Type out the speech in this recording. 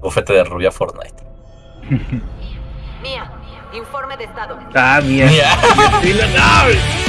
Bufete de rubia Fortnite. Mía, informe de estado. Ah, mía. Mía.